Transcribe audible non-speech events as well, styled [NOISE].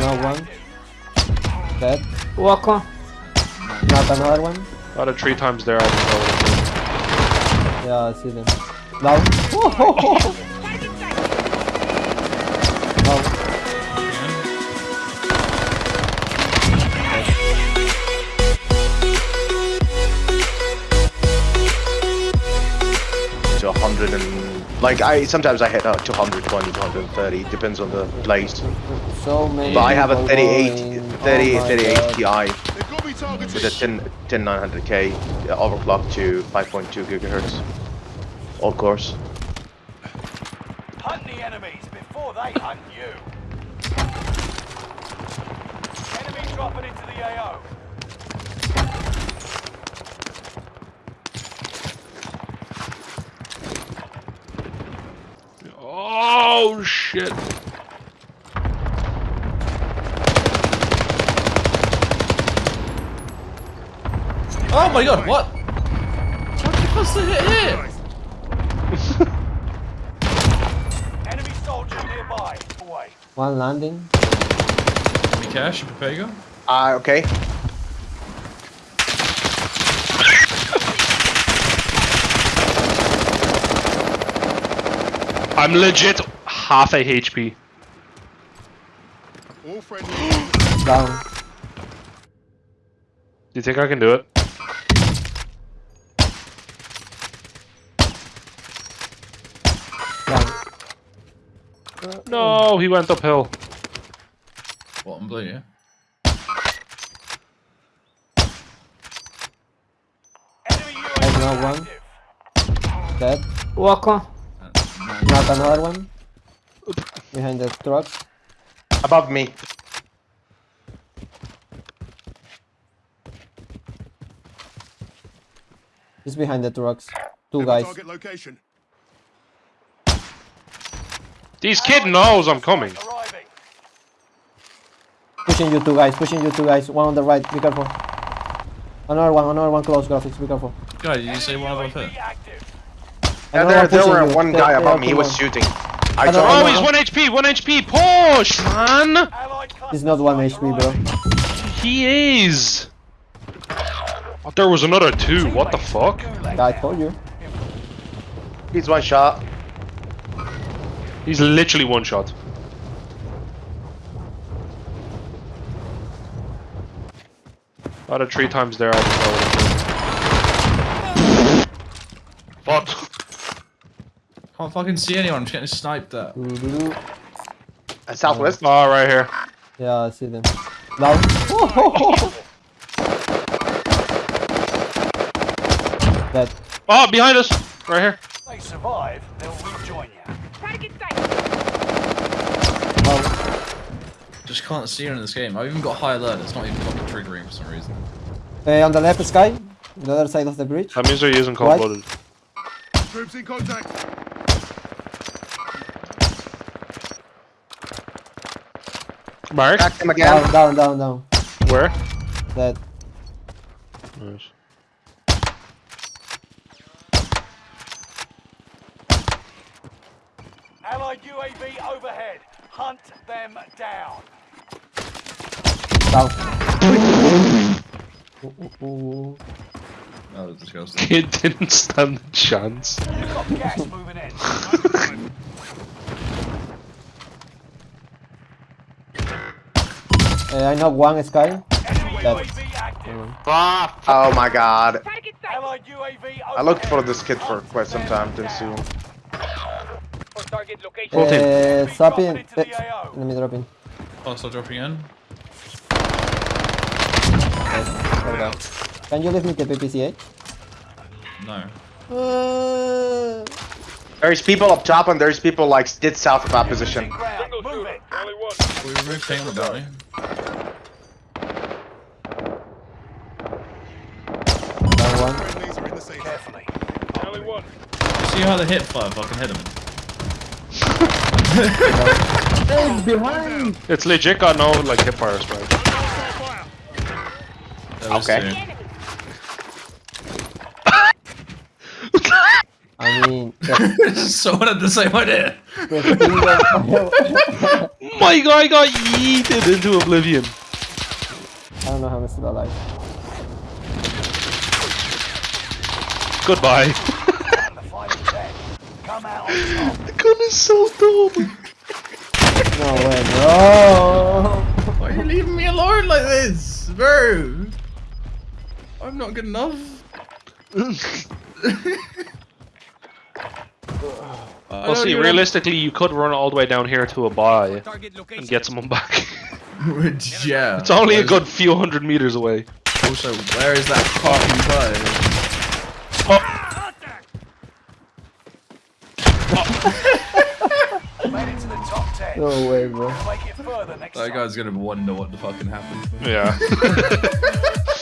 Knock one. Dead. Walk on. Knock another one. Out of three times there, I can Yeah, I see them. Down. Down. to 100 and like I sometimes I hit out to 120 to 130 depends on the place. So many. but I have a people 38 30 oh my 38 Ti with a 10 10 900k uh, overclock to 5.2 gigahertz all course. Hunt the enemies before they hunt you. Enemy dropping into the AO. Oh shit! Oh my god, what? What the fuck's the hit here? [LAUGHS] Enemy soldier nearby. Away. One landing. Give me cash, you prepare you go? uh okay I'm legit half a HP. Down. Do you think I can do it? Down. No, he went uphill. What, I'm blue, yeah? Enemy I UAV know one. Dead. Walk on. Knock another one. Behind the truck. above me He's behind the trucks. Two guys. location. This kid knows I'm coming. Arriving. Pushing you two guys. Pushing you two guys. One on the right. Be careful. Another one. Another one close graphics. Be careful. Guy, did you say one above UAV here? active. and there, one there pushing were one guy above me he was more. shooting I Another saw Oh, one. him he's 1 HP, 1 HP. Push, man! He's not one HP, bro. He is. Oh, there was another two. What the fuck? I told you. he's one shot He's literally one shot. Out of three times there, I can What? Can't fucking see anyone, I'm just getting sniped at. Doo-doo-doo. uh, southwest Oh, right here. Yeah, I see them. Down. [LAUGHS] Dead. Oh, behind us! Right here. They survive, they'll rejoin you. Try to get Down. Just can't see anyone in this game. I've even got high alert, it's not even fucking triggering for some reason. Uh, on the left sky. The other side of the bridge. That means they're using cold What? blooded. Troops in contact. Mark? Back him again Down, down, down, down. Where? Dead. Nice. Allied UAV overhead. Hunt them down. Down. Ooh, ooh, ooh. That was disgusting. Kid didn't stand a chance. You've got gas moving in. [LAUGHS] Uh, I know one sky. Enemy Dead. UAV active. oh my god Allied UAV overhead. I looked for this kid for quite some time didn't see him Full team. Uh, swap in. The uh, AO. let me drop in. Oh, start dropping in. There we go. Can you leave me the PPSh? No. Uh, there's people up top and there's people like dead south of our position the safe. Carefully. You see how the hit fire fucking hit him? [LAUGHS] behind! It's legit got no like hip fire spray. Okay. I mean, the, [LAUGHS] Someone had the same idea. [LAUGHS] the thing that- my god, I got yeeted into oblivion. I don't know how I'm still alive. Goodbye. The fight is [LAUGHS] dead. Come out on the gun is so dumb. No way, bro. Why are you leaving me alone like this, bro? I'm not good enough. [LAUGHS] [LAUGHS] Well, see, realistically, you could run all the way down here to a buy and get someone back. Which, [LAUGHS] yeah. it's only a where's- good few hundred meters away. Also, where is that fucking guy? Made it to the top 10. No way, bro. Make it further next That guy's gonna wonder what the fucking happened. Yeah. [LAUGHS] [LAUGHS]